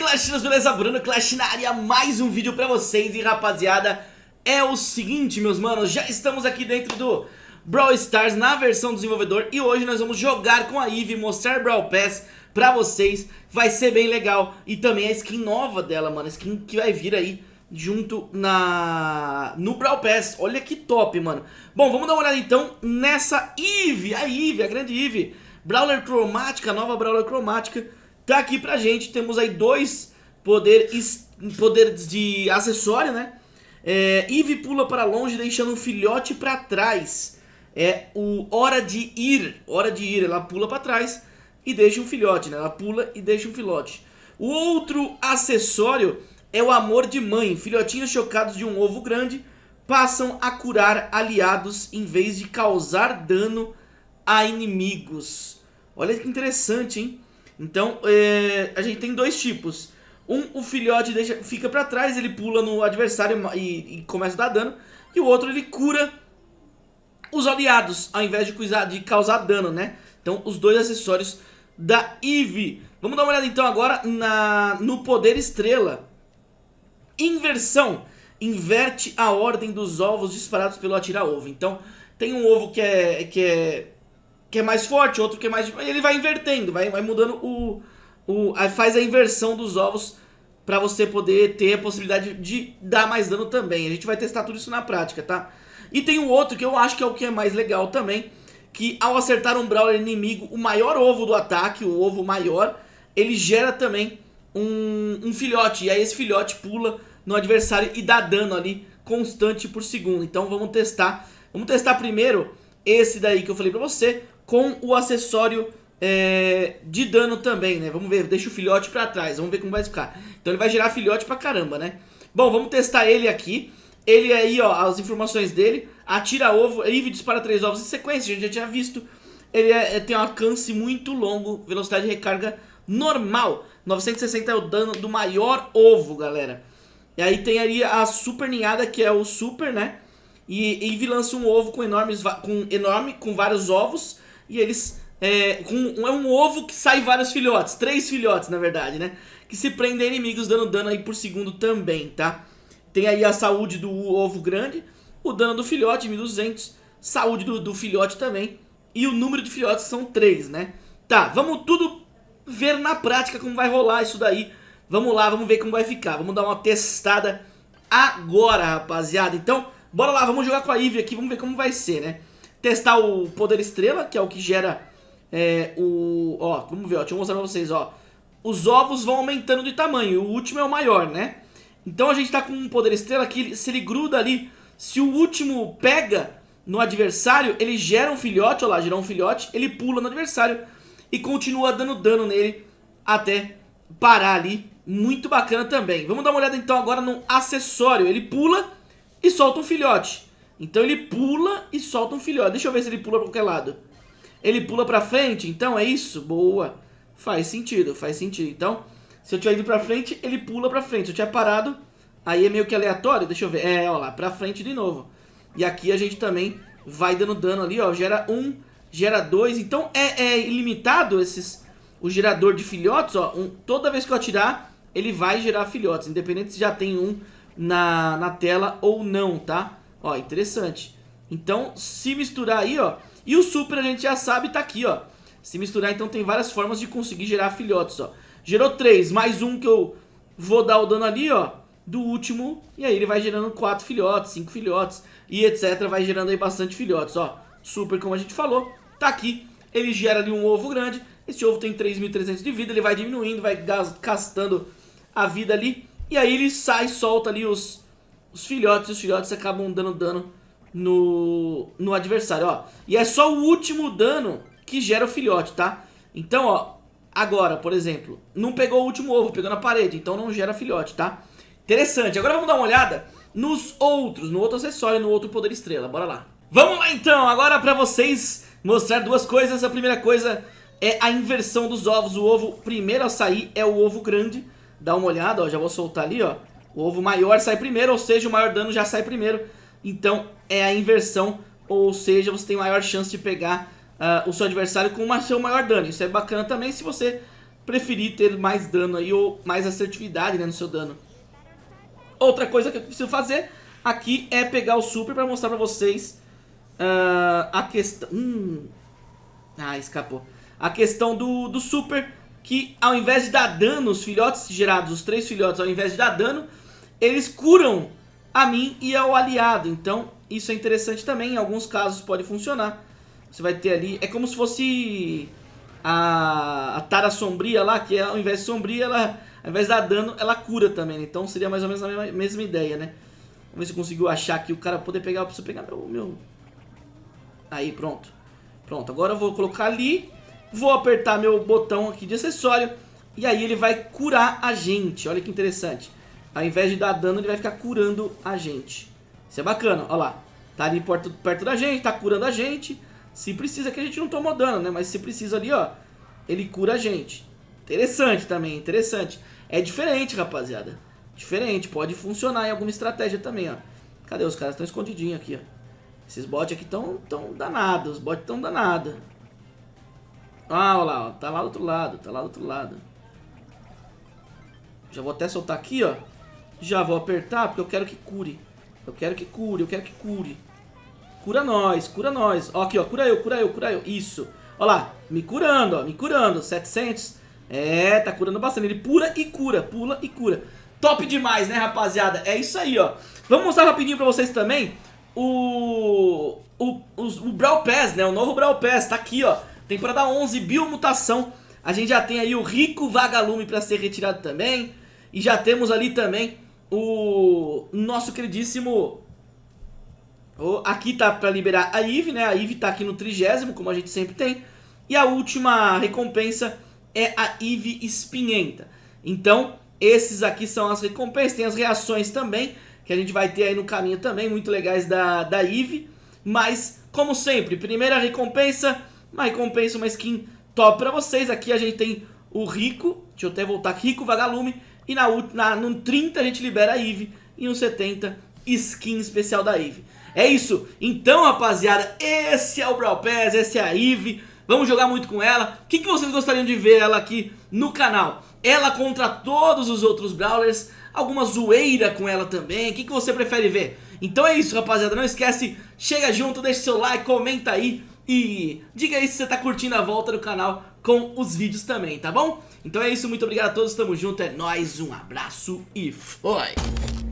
Clashinas, beleza? Bruno Clash na área, mais um vídeo pra vocês. E rapaziada, é o seguinte meus manos Já estamos aqui dentro do Brawl Stars na versão do desenvolvedor. E hoje nós vamos jogar com a Eve, mostrar Brawl Pass pra vocês. Vai ser bem legal. E também a skin nova dela, mano A skin que vai vir aí junto na no Brawl Pass. Olha que top, mano. Bom, vamos dar uma olhada então nessa Eve A Eve, a grande Eve. Brawler cromática, nova Brawler cromática Tá aqui pra gente, temos aí dois poderes, de acessório, né? É, Eve pula para longe deixando um filhote pra trás É o hora de ir, hora de ir, ela pula pra trás e deixa um filhote, né? Ela pula e deixa um filhote O outro acessório é o amor de mãe Filhotinhos chocados de um ovo grande passam a curar aliados em vez de causar dano a inimigos Olha que interessante, hein? Então, é, a gente tem dois tipos. Um, o filhote deixa, fica pra trás, ele pula no adversário e, e, começa a dar dano. E o outro, ele cura os aliados, ao invés de, de causar dano, né? Então, os dois acessórios da Eve. Vamos dar uma olhada então agora na, no poder estrela. Inversão. Inverte a ordem dos ovos disparados pelo atirar-ovo. Então, tem um ovo que é, que é que é mais forte, outro que é mais... Ele vai invertendo, vai, vai mudando o... o faz a inversão dos ovos pra você poder ter a possibilidade de dar mais dano também. A gente vai testar tudo isso na prática, tá? E tem um outro que eu acho que é o que é mais legal também, que ao acertar um Brawler inimigo, o maior ovo do ataque, o ovo maior, ele gera também um, um filhote. E aí esse filhote pula no adversário e dá dano ali constante por segundo. Então vamos testar. Vamos testar primeiro esse daí que eu falei pra você, com o acessório é, de dano também, né? Vamos ver, deixa o filhote pra trás, vamos ver como vai ficar. Então ele vai gerar filhote pra caramba, né? Bom, vamos testar ele aqui. Ele aí, ó, as informações dele. Atira ovo, Eve dispara três ovos em sequência, a gente já tinha visto. Ele é, tem um alcance muito longo, velocidade de recarga normal. 960 é o dano do maior ovo, galera. E aí tem ali a super ninhada, que é o super, né? E Eve lança um ovo com, enormes, com enorme, com vários ovos e eles... É, com, é um ovo que sai vários filhotes, três filhotes na verdade, né? Que se prendem inimigos dando dano aí por segundo também, tá? Tem aí a saúde do ovo grande, o dano do filhote, 1200, saúde do, do filhote também, e o número de filhotes são três, né? Tá, vamos tudo ver na prática como vai rolar isso daí. Vamos lá, vamos ver como vai ficar. Vamos dar uma testada agora, rapaziada. Então, bora lá, vamos jogar com a Ivy aqui, vamos ver como vai ser, né? Testar o poder estrela, que é o que gera é, o... Ó, vamos ver, ó, deixa eu mostrar pra vocês, ó. Os ovos vão aumentando de tamanho, o último é o maior, né? Então a gente tá com um poder estrela que se ele gruda ali, se o último pega no adversário, ele gera um filhote, ó lá, gerou um filhote, ele pula no adversário e continua dando dano nele até parar ali. Muito bacana também. Vamos dar uma olhada então agora no acessório. Ele pula e solta um filhote. Então ele pula e solta um filhote. Deixa eu ver se ele pula pra qualquer lado. Ele pula pra frente, então é isso? Boa. Faz sentido, faz sentido. Então, se eu tiver ido pra frente, ele pula pra frente. Se eu tiver parado, aí é meio que aleatório. Deixa eu ver. É, ó lá, pra frente de novo. E aqui a gente também vai dando dano ali, ó. Gera um, gera dois. Então é, é ilimitado esses, o gerador de filhotes, ó. Um, toda vez que eu atirar, ele vai gerar filhotes. Independente se já tem um na, na tela ou não, tá? Ó, interessante. Então, se misturar aí, ó... E o super a gente já sabe, tá aqui, ó. Se misturar, então tem várias formas de conseguir gerar filhotes, ó. Gerou três, mais um que eu vou dar o dano ali, ó. Do último, e aí ele vai gerando quatro filhotes, cinco filhotes, e etc. Vai gerando aí bastante filhotes, ó. Super, como a gente falou, tá aqui. Ele gera ali um ovo grande. Esse ovo tem 3.300 de vida, ele vai diminuindo, vai gastando a vida ali. E aí ele sai, solta ali os os filhotes e os filhotes acabam dando dano no, no adversário, ó. E é só o último dano que gera o filhote, tá? Então, ó, agora, por exemplo, não pegou o último ovo, pegou na parede, então não gera filhote, tá? Interessante. Agora vamos dar uma olhada nos outros, no outro acessório no outro poder estrela. Bora lá. Vamos lá então, agora pra vocês mostrar duas coisas. A primeira coisa é a inversão dos ovos. O ovo primeiro a sair é o ovo grande. Dá uma olhada, ó, já vou soltar ali, ó. O ovo maior sai primeiro, ou seja, o maior dano já sai primeiro. Então é a inversão, ou seja, você tem maior chance de pegar uh, o seu adversário com o seu maior dano. Isso é bacana também se você preferir ter mais dano aí ou mais assertividade né, no seu dano. Outra coisa que eu preciso fazer aqui é pegar o super para mostrar para vocês uh, a questão... Hum. Ah, escapou. A questão do, do super, que ao invés de dar dano, os filhotes gerados, os três filhotes, ao invés de dar dano, eles curam a mim e ao aliado. Então, isso é interessante também, em alguns casos pode funcionar. Você vai ter ali, é como se fosse a, a Tara Sombria lá, que é, ao invés de sombria, ela, ao invés de dar dano, ela cura também. Né? Então seria mais ou menos a mesma, mesma ideia, né? Vamos ver se consigo achar aqui o cara poder pegar, eu preciso pegar meu, meu... Aí, pronto. Pronto, agora eu vou colocar ali, vou apertar meu botão aqui de acessório, e aí ele vai curar a gente, olha que interessante. Ao invés de dar dano, ele vai ficar curando a gente. Isso é bacana, olha lá. Tá ali perto, perto da gente, tá curando a gente. Se precisa, que a gente não tomou dano, né? Mas se precisa ali, ó, ele cura a gente. Interessante também, interessante. É diferente, rapaziada. Diferente, pode funcionar em alguma estratégia também, ó. Cadê os caras? Estão escondidinhos aqui, ó. Esses bots aqui estão tão danados, os bots estão danados. Ah, olha lá, ó. tá lá do outro lado, tá lá do outro lado. Já vou até soltar aqui, ó. Já vou apertar, porque eu quero que cure. Eu quero que cure, eu quero que cure. Cura nós, cura nós. Ó, aqui, ó, cura eu, cura eu, cura eu. Isso. Ó lá, me curando, ó, me curando. 700. É, tá curando bastante. Ele pula e cura, pula e cura. Top demais, né, rapaziada? É isso aí, ó. Vamos mostrar rapidinho pra vocês também o... O, o, o Brawl Pass, né? O novo Brawl Pass, tá aqui, ó. Temporada 11, biomutação. A gente já tem aí o Rico Vagalume pra ser retirado também. E já temos ali também o nosso queridíssimo... O, aqui tá pra liberar a Eve, né? A Eve tá aqui no trigésimo, como a gente sempre tem. E a última recompensa é a Eve Espinhenta. Então, esses aqui são as recompensas. Tem as reações também, que a gente vai ter aí no caminho também, muito legais da, da Eve. Mas, como sempre, primeira recompensa, uma recompensa, uma skin top pra vocês. Aqui a gente tem o Rico, deixa eu até voltar aqui, Rico Vagalume. E na, na, no 30 a gente libera a Eve. E no 70, skin especial da Eve. É isso. Então, rapaziada, esse é o Brawl Pass, esse é a Eve. Vamos jogar muito com ela. O que, que vocês gostariam de ver ela aqui no canal? Ela contra todos os outros Brawlers? Alguma zoeira com ela também? O que, que você prefere ver? Então é isso, rapaziada. Não esquece, chega junto, deixa seu like, comenta aí. E diga aí se você tá curtindo a volta do canal com os vídeos também, tá bom? Então é isso, muito obrigado a todos, tamo junto, é nóis, um abraço e foi!